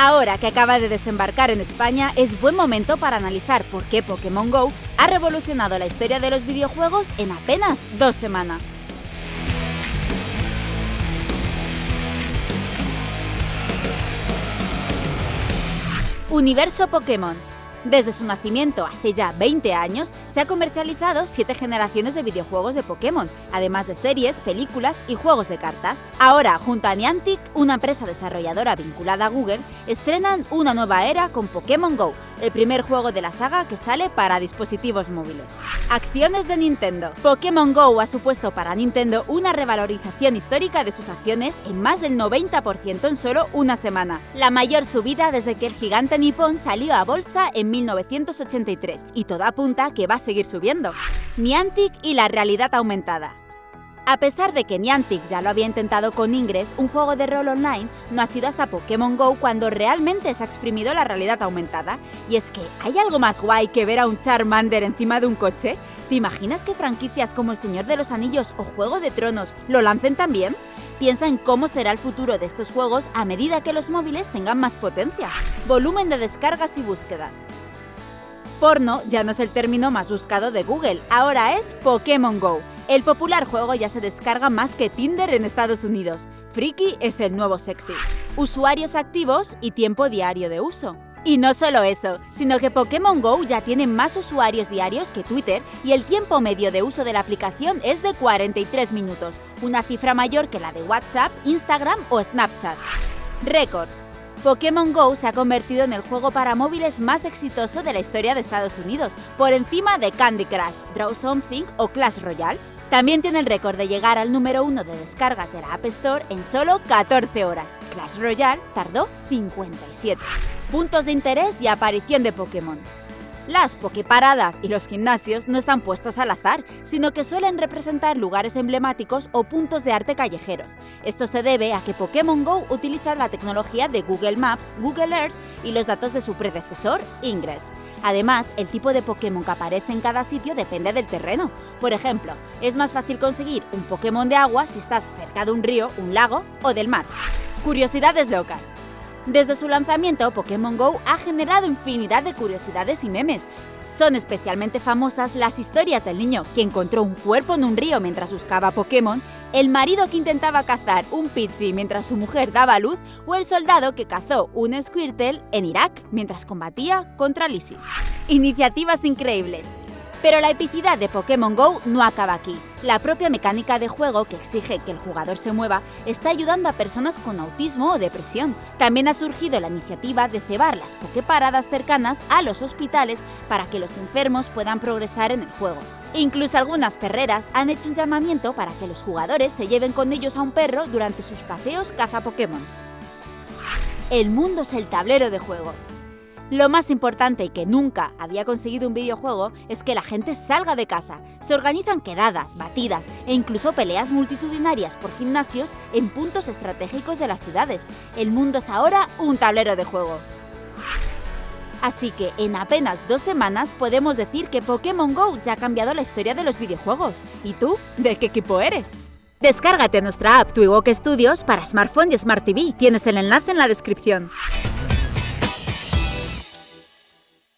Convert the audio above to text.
Ahora que acaba de desembarcar en España, es buen momento para analizar por qué Pokémon GO ha revolucionado la historia de los videojuegos en apenas dos semanas. Universo Pokémon desde su nacimiento hace ya 20 años, se ha comercializado 7 generaciones de videojuegos de Pokémon, además de series, películas y juegos de cartas. Ahora, junto a Niantic, una empresa desarrolladora vinculada a Google, estrenan una nueva era con Pokémon GO, el primer juego de la saga que sale para dispositivos móviles. Acciones de Nintendo. Pokémon GO ha supuesto para Nintendo una revalorización histórica de sus acciones en más del 90% en solo una semana, la mayor subida desde que el gigante nipón salió a bolsa en 1983 y todo apunta que va a seguir subiendo. Niantic y la realidad aumentada. A pesar de que Niantic ya lo había intentado con Ingress, un juego de rol online, no ha sido hasta Pokémon GO cuando realmente se ha exprimido la realidad aumentada. Y es que, ¿hay algo más guay que ver a un Charmander encima de un coche? ¿Te imaginas que franquicias como El Señor de los Anillos o Juego de Tronos lo lancen también? Piensa en cómo será el futuro de estos juegos a medida que los móviles tengan más potencia. Volumen de descargas y búsquedas. Porno ya no es el término más buscado de Google, ahora es Pokémon GO. El popular juego ya se descarga más que Tinder en Estados Unidos. Freaky es el nuevo sexy. Usuarios activos y tiempo diario de uso. Y no solo eso, sino que Pokémon GO ya tiene más usuarios diarios que Twitter y el tiempo medio de uso de la aplicación es de 43 minutos, una cifra mayor que la de WhatsApp, Instagram o Snapchat. Récords. Pokémon GO se ha convertido en el juego para móviles más exitoso de la historia de Estados Unidos, por encima de Candy Crush, Draw Something o Clash Royale. También tiene el récord de llegar al número uno de descargas de la App Store en solo 14 horas. Clash Royale tardó 57. Puntos de interés y aparición de Pokémon. Las pokeparadas y los gimnasios no están puestos al azar, sino que suelen representar lugares emblemáticos o puntos de arte callejeros. Esto se debe a que Pokémon GO utiliza la tecnología de Google Maps, Google Earth y los datos de su predecesor, Ingress. Además, el tipo de Pokémon que aparece en cada sitio depende del terreno. Por ejemplo, es más fácil conseguir un Pokémon de agua si estás cerca de un río, un lago o del mar. Curiosidades locas. Desde su lanzamiento, Pokémon GO ha generado infinidad de curiosidades y memes. Son especialmente famosas las historias del niño que encontró un cuerpo en un río mientras buscaba Pokémon, el marido que intentaba cazar un Pidgey mientras su mujer daba luz o el soldado que cazó un Squirtle en Irak mientras combatía contra el ISIS. Iniciativas increíbles. Pero la epicidad de Pokémon GO no acaba aquí. La propia mecánica de juego que exige que el jugador se mueva está ayudando a personas con autismo o depresión. También ha surgido la iniciativa de cebar las Poképaradas cercanas a los hospitales para que los enfermos puedan progresar en el juego. Incluso algunas perreras han hecho un llamamiento para que los jugadores se lleven con ellos a un perro durante sus paseos caza Pokémon. El mundo es el tablero de juego. Lo más importante y que nunca había conseguido un videojuego es que la gente salga de casa. Se organizan quedadas, batidas e incluso peleas multitudinarias por gimnasios en puntos estratégicos de las ciudades. El mundo es ahora un tablero de juego. Así que en apenas dos semanas podemos decir que Pokémon GO ya ha cambiado la historia de los videojuegos. ¿Y tú? ¿De qué equipo eres? Descárgate nuestra app Twiwok Studios para smartphone y Smart TV. Tienes el enlace en la descripción.